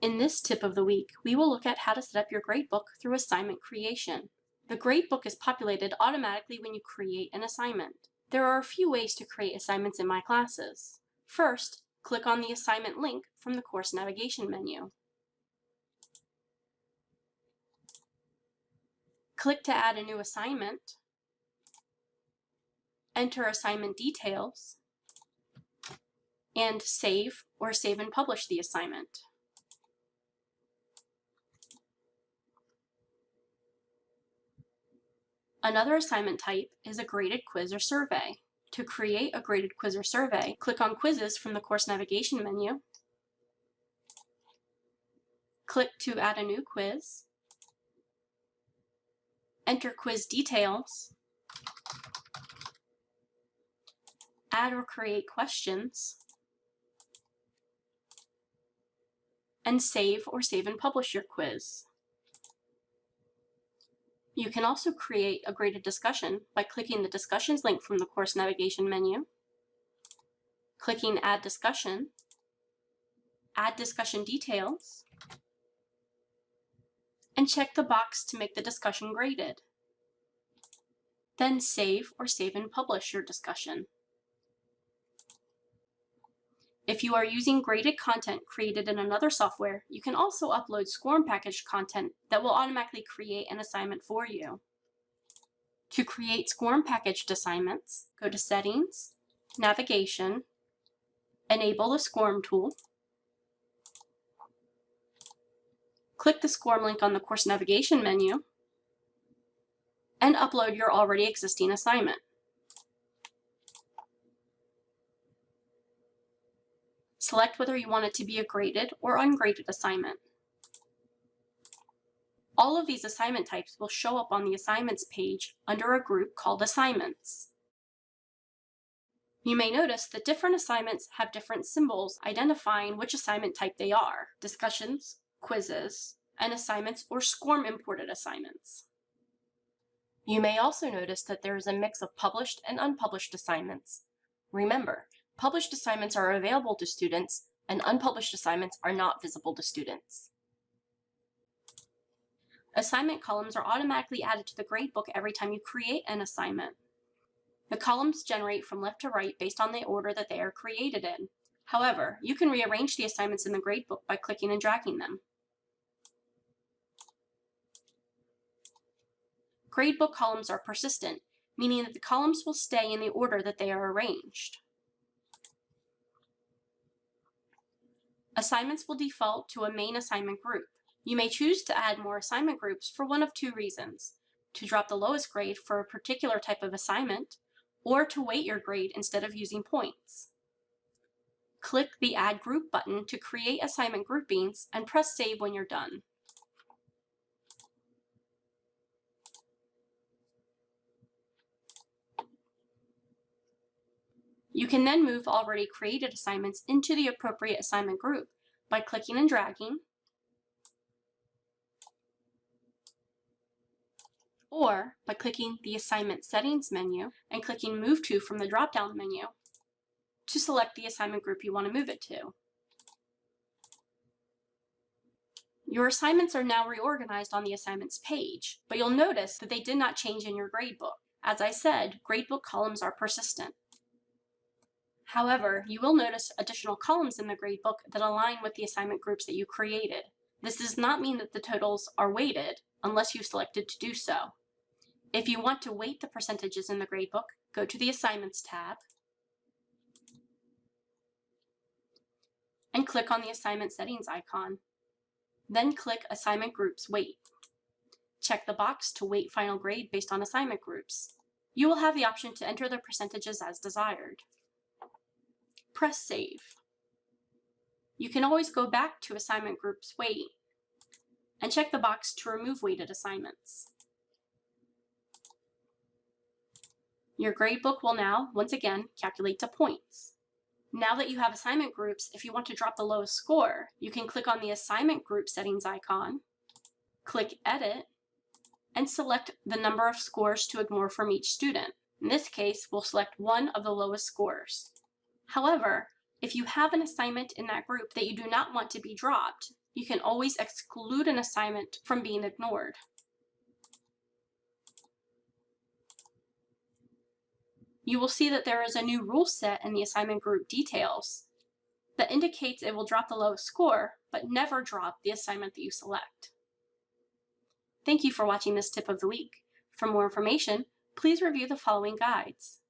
In this tip of the week, we will look at how to set up your gradebook through assignment creation. The gradebook is populated automatically when you create an assignment. There are a few ways to create assignments in my classes. First, click on the assignment link from the course navigation menu. Click to add a new assignment. Enter assignment details and save or save and publish the assignment. Another assignment type is a graded quiz or survey. To create a graded quiz or survey, click on Quizzes from the course navigation menu. Click to add a new quiz. Enter quiz details. Add or create questions. And save or save and publish your quiz. You can also create a graded discussion by clicking the Discussions link from the course navigation menu, clicking Add Discussion, Add Discussion Details, and check the box to make the discussion graded. Then save or save and publish your discussion. If you are using graded content created in another software, you can also upload SCORM packaged content that will automatically create an assignment for you. To create SCORM packaged assignments, go to Settings, Navigation, enable the SCORM tool, click the SCORM link on the course navigation menu, and upload your already existing assignment. Select whether you want it to be a graded or ungraded assignment. All of these assignment types will show up on the Assignments page under a group called Assignments. You may notice that different assignments have different symbols identifying which assignment type they are, discussions, quizzes, and assignments or SCORM imported assignments. You may also notice that there is a mix of published and unpublished assignments. Remember, Published assignments are available to students, and unpublished assignments are not visible to students. Assignment columns are automatically added to the gradebook every time you create an assignment. The columns generate from left to right based on the order that they are created in. However, you can rearrange the assignments in the gradebook by clicking and dragging them. Gradebook columns are persistent, meaning that the columns will stay in the order that they are arranged. Assignments will default to a main assignment group. You may choose to add more assignment groups for one of two reasons, to drop the lowest grade for a particular type of assignment, or to weight your grade instead of using points. Click the Add Group button to create assignment groupings and press Save when you're done. You can then move already created assignments into the appropriate assignment group by clicking and dragging, or by clicking the Assignment Settings menu and clicking Move To from the drop-down menu to select the assignment group you want to move it to. Your assignments are now reorganized on the assignments page, but you'll notice that they did not change in your gradebook. As I said, gradebook columns are persistent. However, you will notice additional columns in the gradebook that align with the assignment groups that you created. This does not mean that the totals are weighted unless you selected to do so. If you want to weight the percentages in the gradebook, go to the Assignments tab and click on the Assignment Settings icon. Then click Assignment Groups Weight. Check the box to weight final grade based on assignment groups. You will have the option to enter the percentages as desired press save. You can always go back to assignment groups weight and check the box to remove weighted assignments. Your gradebook will now, once again, calculate to points. Now that you have assignment groups, if you want to drop the lowest score, you can click on the assignment group settings icon, click edit, and select the number of scores to ignore from each student. In this case, we'll select one of the lowest scores. However, if you have an assignment in that group that you do not want to be dropped, you can always exclude an assignment from being ignored. You will see that there is a new rule set in the assignment group details that indicates it will drop the lowest score, but never drop the assignment that you select. Thank you for watching this tip of the week. For more information, please review the following guides.